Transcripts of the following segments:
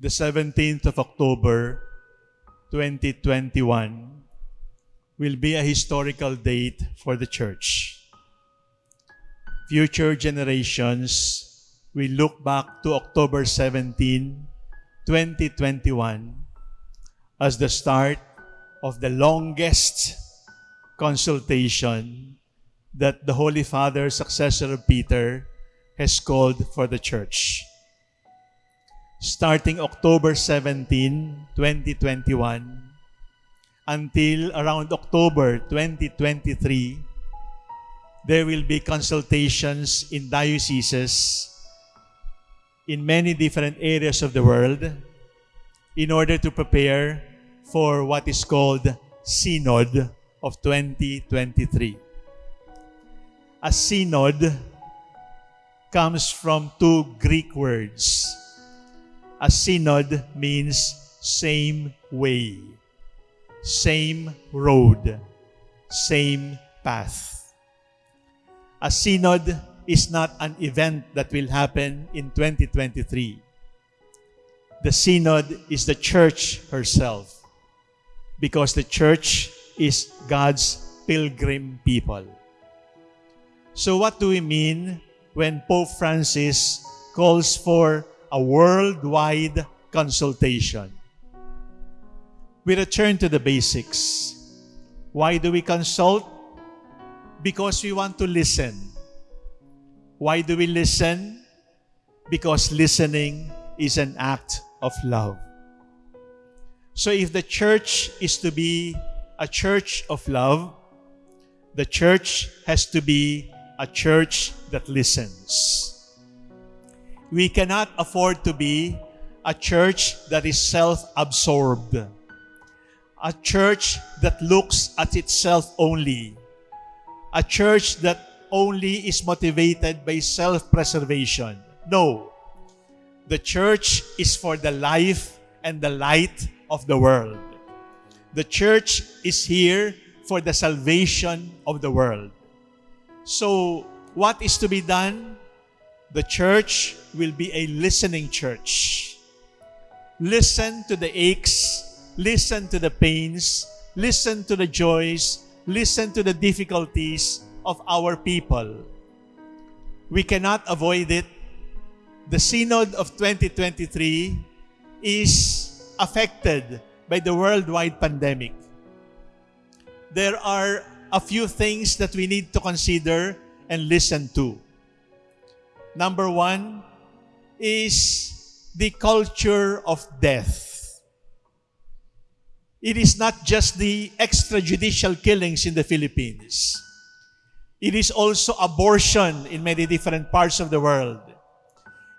the 17th of October 2021 will be a historical date for the church. Future generations will look back to October 17, 2021 as the start of the longest consultation that the Holy Father, successor of Peter, has called for the church. Starting October 17, 2021, until around October 2023, there will be consultations in dioceses in many different areas of the world in order to prepare for what is called Synod of 2023. A synod comes from two Greek words. A synod means same way, same road, same path. A synod is not an event that will happen in 2023. The synod is the church herself because the church is God's pilgrim people. So what do we mean when Pope Francis calls for a worldwide consultation? We return to the basics. Why do we consult? Because we want to listen. Why do we listen? Because listening is an act of love. So if the church is to be a church of love, the church has to be a church that listens. We cannot afford to be a church that is self-absorbed, a church that looks at itself only, a church that only is motivated by self-preservation. No. The church is for the life and the light of the world. The church is here for the salvation of the world. So, what is to be done? The church will be a listening church. Listen to the aches, listen to the pains, listen to the joys, listen to the difficulties of our people. We cannot avoid it. The Synod of 2023 is affected by the worldwide pandemic. There are a few things that we need to consider and listen to. Number one is the culture of death. It is not just the extrajudicial killings in the Philippines. It is also abortion in many different parts of the world.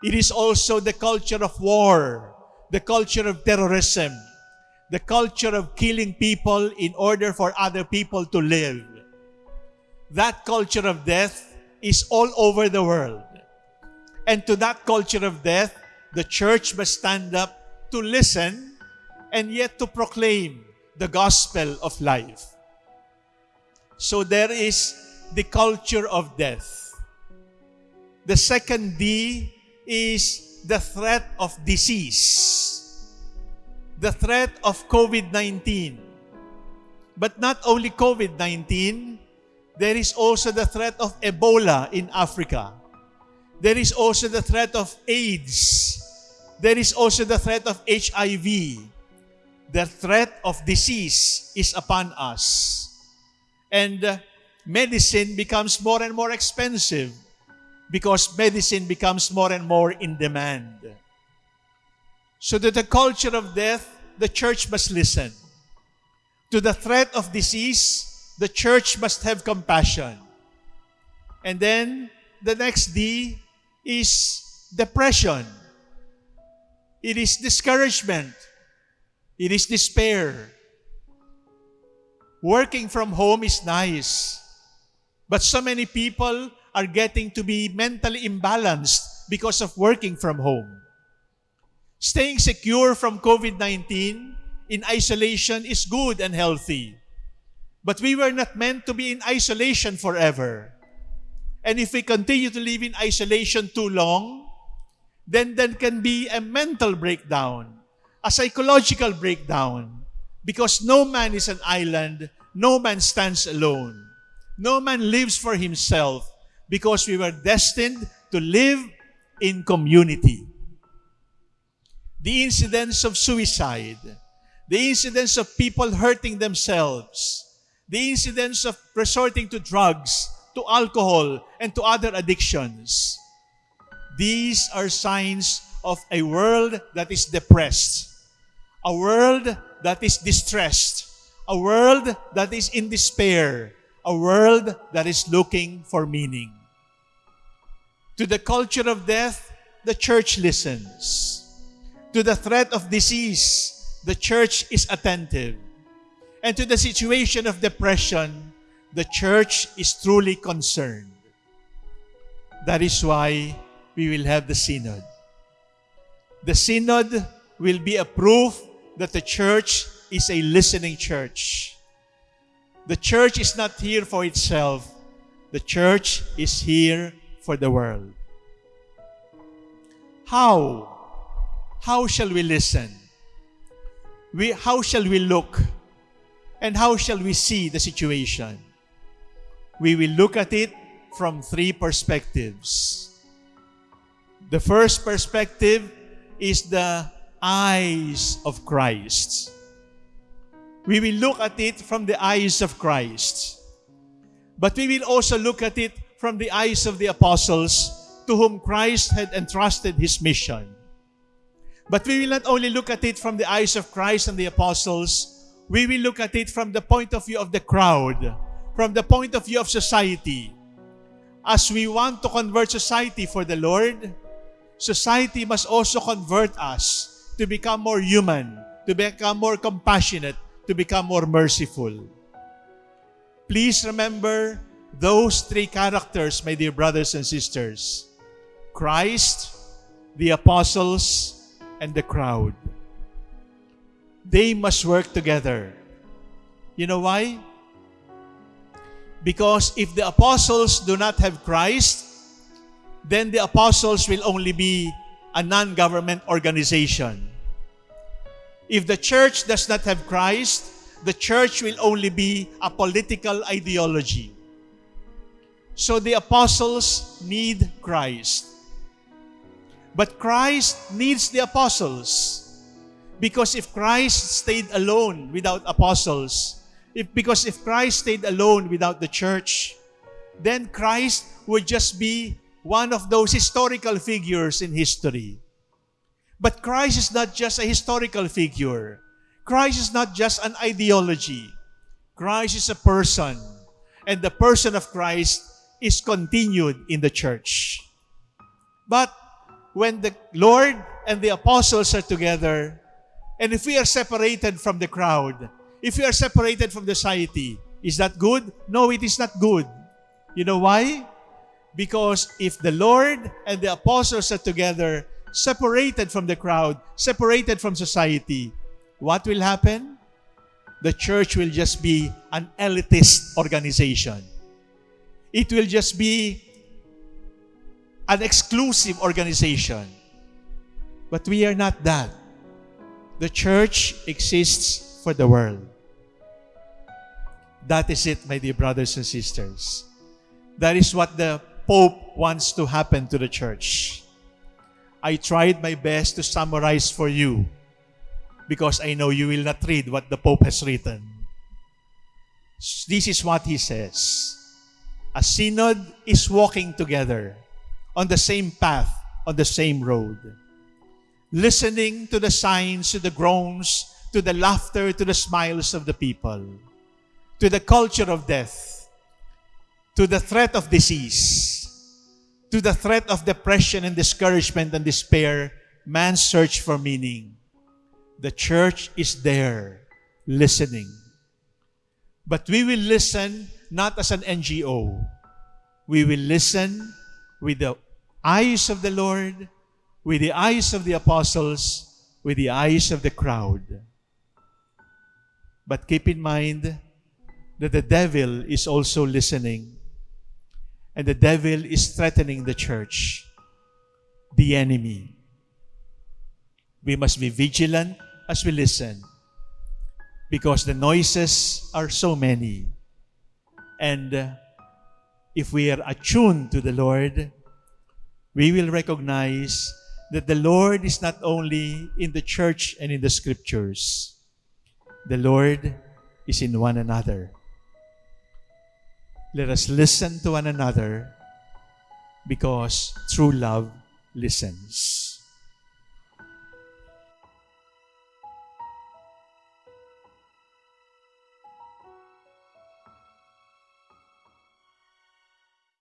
It is also the culture of war, the culture of terrorism, the culture of killing people in order for other people to live. That culture of death is all over the world. And to that culture of death, the church must stand up to listen and yet to proclaim the gospel of life. So there is the culture of death. The second D is the threat of disease. The threat of COVID-19. But not only COVID-19, there is also the threat of Ebola in Africa. There is also the threat of AIDS. There is also the threat of HIV. The threat of disease is upon us. And uh, medicine becomes more and more expensive because medicine becomes more and more in demand. So to the culture of death, the church must listen. To the threat of disease, the church must have compassion. And then the next D is depression. It is discouragement. It is despair. Working from home is nice. But so many people are getting to be mentally imbalanced because of working from home. Staying secure from COVID-19 in isolation is good and healthy. But we were not meant to be in isolation forever. And if we continue to live in isolation too long, then there can be a mental breakdown, a psychological breakdown, because no man is an island, no man stands alone. No man lives for himself because we were destined to live in community. The incidents of suicide, the incidents of people hurting themselves, the incidents of resorting to drugs, to alcohol, and to other addictions. These are signs of a world that is depressed, a world that is distressed, a world that is in despair, a world that is looking for meaning. To the culture of death, the church listens. To the threat of disease, the church is attentive. And to the situation of depression, the church is truly concerned. That is why we will have the synod. The synod will be a proof that the church is a listening church. The church is not here for itself. The church is here for the world. How? How shall we listen? We, how shall we look? And how shall we see the situation? We will look at it from three perspectives. The first perspective is the eyes of Christ. We will look at it from the eyes of Christ. But we will also look at it from the eyes of the apostles to whom Christ had entrusted his mission. But we will not only look at it from the eyes of Christ and the apostles, we will look at it from the point of view of the crowd, from the point of view of society. As we want to convert society for the Lord, society must also convert us to become more human, to become more compassionate, to become more merciful. Please remember those three characters, my dear brothers and sisters. Christ, the apostles, and the crowd. They must work together. You know why? Because if the apostles do not have Christ, then the apostles will only be a non-government organization. If the church does not have Christ, the church will only be a political ideology. So the apostles need Christ. But Christ needs the apostles. Because if Christ stayed alone without apostles, if, because if Christ stayed alone without the church, then Christ would just be one of those historical figures in history. But Christ is not just a historical figure. Christ is not just an ideology. Christ is a person. And the person of Christ is continued in the church. But when the Lord and the apostles are together, and if we are separated from the crowd, if we are separated from society, is that good? No, it is not good. You know why? Because if the Lord and the apostles are together, separated from the crowd, separated from society, what will happen? The church will just be an elitist organization. It will just be an exclusive organization. But we are not that. The church exists for the world. That is it, my dear brothers and sisters. That is what the Pope wants to happen to the church. I tried my best to summarize for you because I know you will not read what the Pope has written. This is what he says. A synod is walking together on the same path, on the same road. Listening to the signs, to the groans, to the laughter, to the smiles of the people, to the culture of death, to the threat of disease, to the threat of depression and discouragement and despair, man's search for meaning. The church is there listening. But we will listen not as an NGO. We will listen with the eyes of the Lord, with the eyes of the apostles, with the eyes of the crowd. But keep in mind that the devil is also listening and the devil is threatening the church, the enemy. we must be vigilant as we listen because the noises are so many. And uh, if we are attuned to the Lord, we will recognize that the Lord is not only in the church and in the scriptures, the Lord is in one another. Let us listen to one another because true love listens.